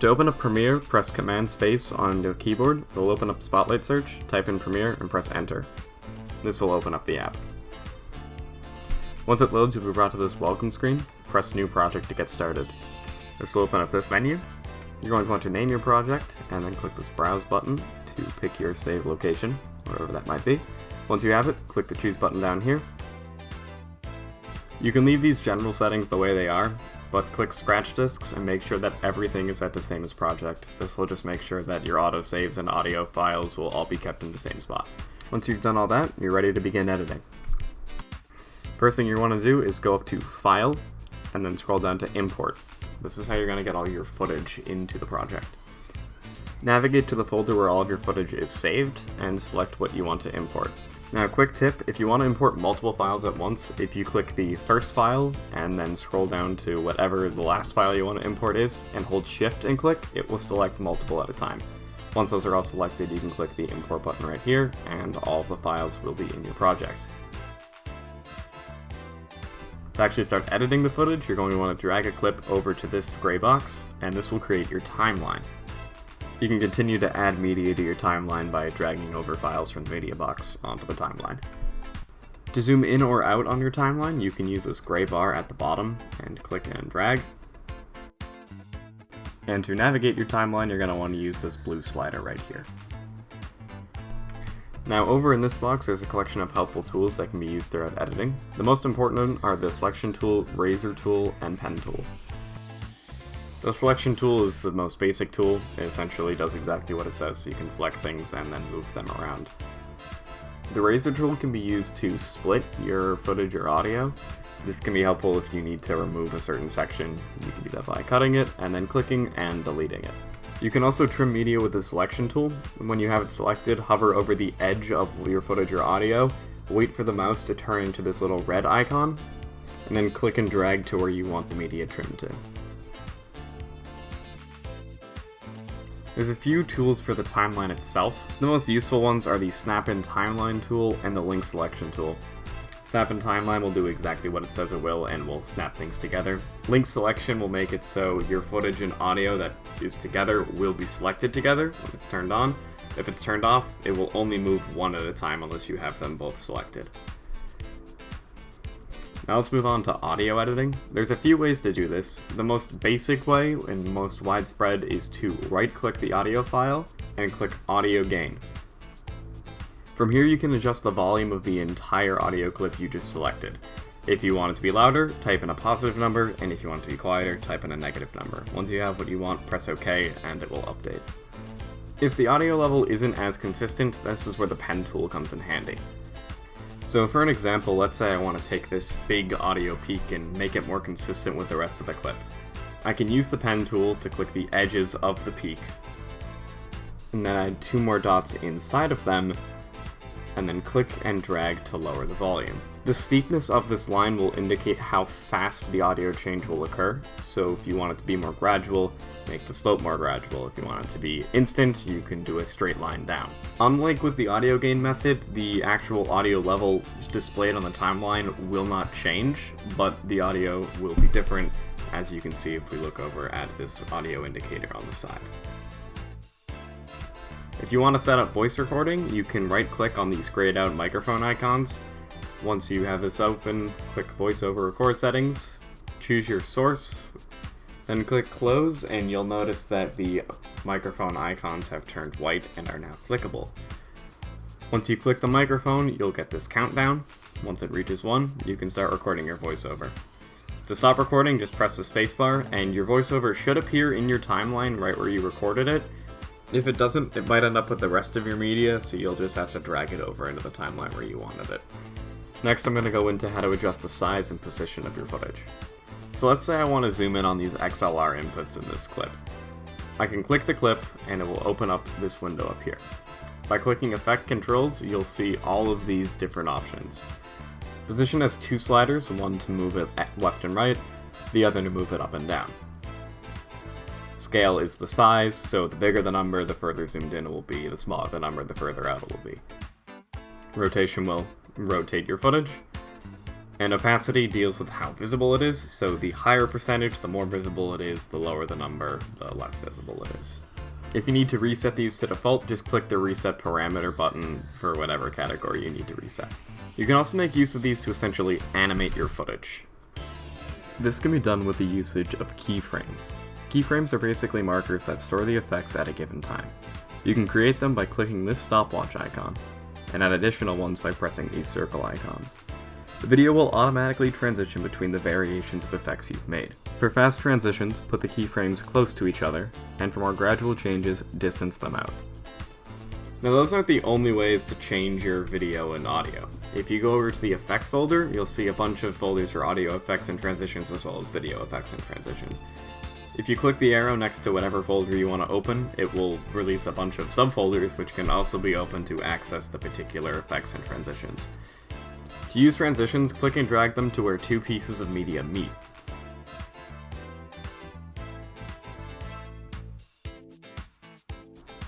To open up Premiere, press Command Space on your keyboard. It'll open up Spotlight Search, type in Premiere, and press Enter. This will open up the app. Once it loads, you'll be brought to this welcome screen. Press New Project to get started. This will open up this menu. You're going to want to name your project, and then click this Browse button to pick your save location, whatever that might be. Once you have it, click the Choose button down here. You can leave these general settings the way they are, but click scratch disks and make sure that everything is set to same as project. This will just make sure that your autosaves and audio files will all be kept in the same spot. Once you've done all that, you're ready to begin editing. First thing you want to do is go up to File, and then scroll down to Import. This is how you're going to get all your footage into the project. Navigate to the folder where all of your footage is saved, and select what you want to import. Now, a quick tip, if you want to import multiple files at once, if you click the first file and then scroll down to whatever the last file you want to import is, and hold shift and click, it will select multiple at a time. Once those are all selected, you can click the import button right here, and all the files will be in your project. To actually start editing the footage, you're going to want to drag a clip over to this gray box, and this will create your timeline. You can continue to add media to your timeline by dragging over files from the media box onto the timeline. To zoom in or out on your timeline, you can use this gray bar at the bottom and click and drag. And to navigate your timeline, you're going to want to use this blue slider right here. Now over in this box there's a collection of helpful tools that can be used throughout editing. The most important are the selection tool, razor tool, and pen tool. The selection tool is the most basic tool. It essentially does exactly what it says, so you can select things and then move them around. The razor tool can be used to split your footage or audio. This can be helpful if you need to remove a certain section. You can do that by cutting it and then clicking and deleting it. You can also trim media with the selection tool. When you have it selected, hover over the edge of your footage or audio, wait for the mouse to turn into this little red icon, and then click and drag to where you want the media trimmed to. There's a few tools for the timeline itself. The most useful ones are the Snap in Timeline tool and the Link Selection tool. Snap in Timeline will do exactly what it says it will and will snap things together. Link Selection will make it so your footage and audio that is together will be selected together when it's turned on. If it's turned off, it will only move one at a time unless you have them both selected. Now let's move on to audio editing. There's a few ways to do this. The most basic way and most widespread is to right-click the audio file and click Audio Gain. From here you can adjust the volume of the entire audio clip you just selected. If you want it to be louder, type in a positive number, and if you want it to be quieter, type in a negative number. Once you have what you want, press OK, and it will update. If the audio level isn't as consistent, this is where the pen tool comes in handy. So for an example, let's say I want to take this big audio peak and make it more consistent with the rest of the clip. I can use the pen tool to click the edges of the peak, and then add two more dots inside of them, and then click and drag to lower the volume. The steepness of this line will indicate how fast the audio change will occur, so if you want it to be more gradual, make the slope more gradual. If you want it to be instant, you can do a straight line down. Unlike with the audio gain method, the actual audio level displayed on the timeline will not change, but the audio will be different, as you can see if we look over at this audio indicator on the side. If you want to set up voice recording, you can right-click on these grayed out microphone icons. Once you have this open, click VoiceOver Record Settings, choose your source, then click close and you'll notice that the microphone icons have turned white and are now clickable. Once you click the microphone, you'll get this countdown. Once it reaches 1, you can start recording your voiceover. To stop recording, just press the spacebar, and your voiceover should appear in your timeline right where you recorded it. If it doesn't, it might end up with the rest of your media, so you'll just have to drag it over into the timeline where you wanted it. Next, I'm going to go into how to adjust the size and position of your footage. So let's say I want to zoom in on these XLR inputs in this clip. I can click the clip and it will open up this window up here. By clicking Effect Controls, you'll see all of these different options. Position has two sliders, one to move it left and right, the other to move it up and down. Scale is the size, so the bigger the number, the further zoomed in it will be, the smaller the number, the further out it will be. Rotation will rotate your footage, And opacity deals with how visible it is, so the higher percentage, the more visible it is, the lower the number, the less visible it is. If you need to reset these to default, just click the reset parameter button for whatever category you need to reset. You can also make use of these to essentially animate your footage. This can be done with the usage of keyframes. Keyframes are basically markers that store the effects at a given time. You can create them by clicking this stopwatch icon, and add additional ones by pressing these circle icons. The video will automatically transition between the variations of effects you've made. For fast transitions, put the keyframes close to each other, and for more gradual changes, distance them out. Now those aren't the only ways to change your video and audio. If you go over to the effects folder, you'll see a bunch of folders for audio effects and transitions as well as video effects and transitions. If you click the arrow next to whatever folder you want to open, it will release a bunch of subfolders which can also be opened to access the particular effects and transitions. To use transitions, click and drag them to where two pieces of media meet.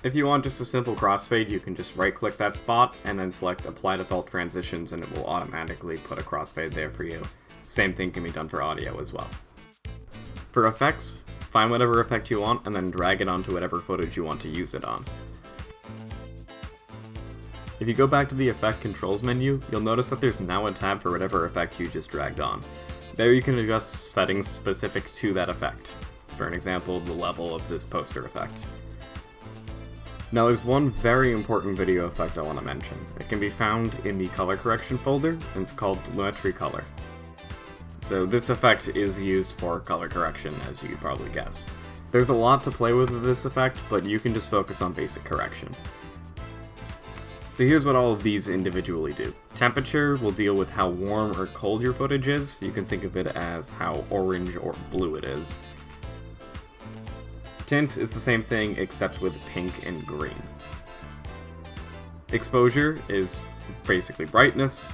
If you want just a simple crossfade, you can just right click that spot and then select apply default transitions and it will automatically put a crossfade there for you. Same thing can be done for audio as well. For effects, find whatever effect you want and then drag it onto whatever footage you want to use it on. If you go back to the effect controls menu, you'll notice that there's now a tab for whatever effect you just dragged on. There you can adjust settings specific to that effect. For an example, the level of this poster effect. Now there's one very important video effect I want to mention. It can be found in the color correction folder, and it's called Lumetri Color. So this effect is used for color correction, as you could probably guess. There's a lot to play with with this effect, but you can just focus on basic correction. So here's what all of these individually do. Temperature will deal with how warm or cold your footage is. You can think of it as how orange or blue it is. Tint is the same thing except with pink and green. Exposure is basically brightness.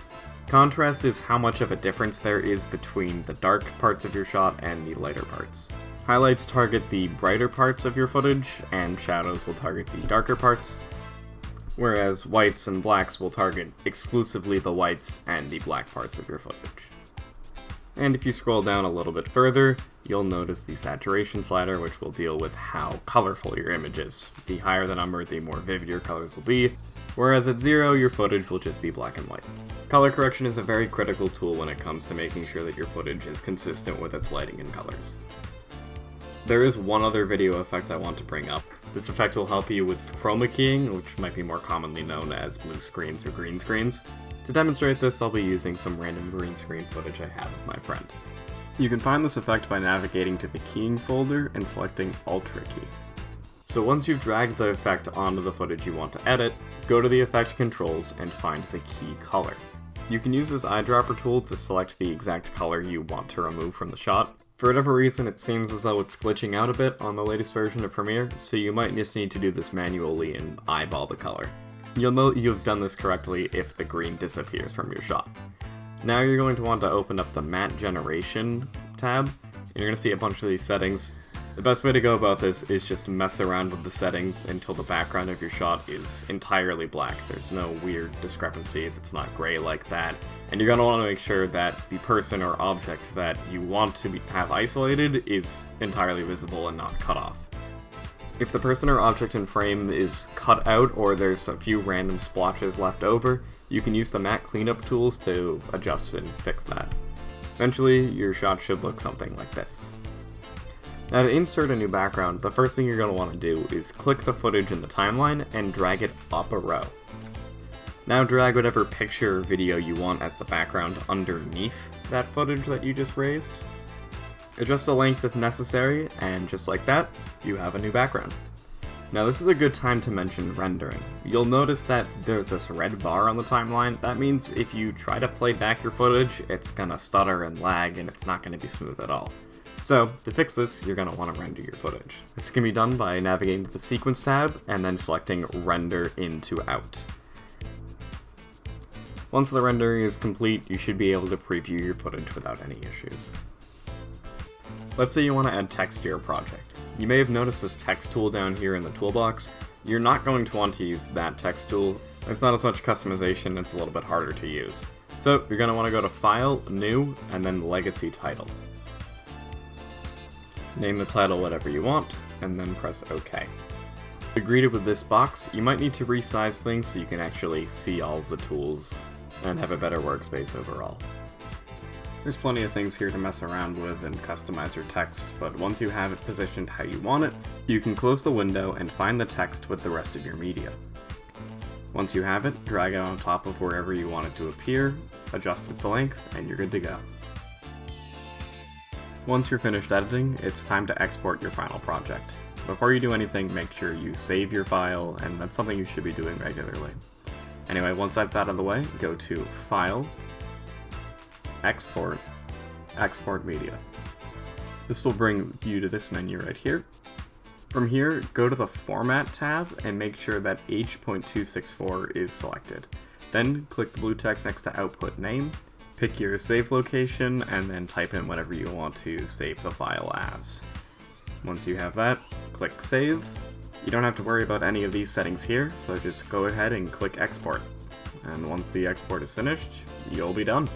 Contrast is how much of a difference there is between the dark parts of your shot and the lighter parts. Highlights target the brighter parts of your footage, and shadows will target the darker parts, whereas whites and blacks will target exclusively the whites and the black parts of your footage. And if you scroll down a little bit further, you'll notice the saturation slider, which will deal with how colorful your image is. The higher the number, the more vivid your colors will be, whereas at zero, your footage will just be black and white. Color correction is a very critical tool when it comes to making sure that your footage is consistent with its lighting and colors. There is one other video effect I want to bring up. This effect will help you with chroma keying, which might be more commonly known as blue screens or green screens. To demonstrate this, I'll be using some random green screen footage I have of my friend. You can find this effect by navigating to the keying folder and selecting Ultra Key. So once you've dragged the effect onto the footage you want to edit, go to the effect controls and find the key color. You can use this eyedropper tool to select the exact color you want to remove from the shot. For whatever reason, it seems as though it's glitching out a bit on the latest version of Premiere, so you might just need to do this manually and eyeball the color. You'll know you've done this correctly if the green disappears from your shot. Now you're going to want to open up the Matte Generation tab, and you're going to see a bunch of these settings. The best way to go about this is just mess around with the settings until the background of your shot is entirely black. There's no weird discrepancies, it's not gray like that. And you're going to want to make sure that the person or object that you want to be, have isolated is entirely visible and not cut off. If the person or object in frame is cut out or there's a few random splotches left over, you can use the matte cleanup tools to adjust and fix that. Eventually, your shot should look something like this. Now to insert a new background, the first thing you're going to want to do is click the footage in the timeline and drag it up a row. Now drag whatever picture or video you want as the background underneath that footage that you just raised, Adjust the length if necessary, and just like that, you have a new background. Now this is a good time to mention rendering. You'll notice that there's this red bar on the timeline. That means if you try to play back your footage, it's gonna stutter and lag and it's not gonna be smooth at all. So, to fix this, you're going to want to render your footage. This can be done by navigating to the Sequence tab and then selecting Render Into Out. Once the rendering is complete, you should be able to preview your footage without any issues. Let's say you want to add text to your project. You may have noticed this text tool down here in the toolbox. You're not going to want to use that text tool. It's not as much customization, it's a little bit harder to use. So you're going to want to go to File, New, and then Legacy Title. Name the title whatever you want, and then press OK. If you're greeted with this box, you might need to resize things so you can actually see all of the tools and have a better workspace overall. There's plenty of things here to mess around with and customize your text, but once you have it positioned how you want it, you can close the window and find the text with the rest of your media. Once you have it, drag it on top of wherever you want it to appear, adjust its length, and you're good to go. Once you're finished editing, it's time to export your final project. Before you do anything, make sure you save your file, and that's something you should be doing regularly. Anyway, once that's out of the way, go to File, Export, Export Media. This will bring you to this menu right here. From here, go to the Format tab and make sure that H.264 is selected. Then click the blue text next to Output Name, pick your save location, and then type in whatever you want to save the file as. Once you have that, click Save. You don't have to worry about any of these settings here, so just go ahead and click Export. And once the export is finished, you'll be done.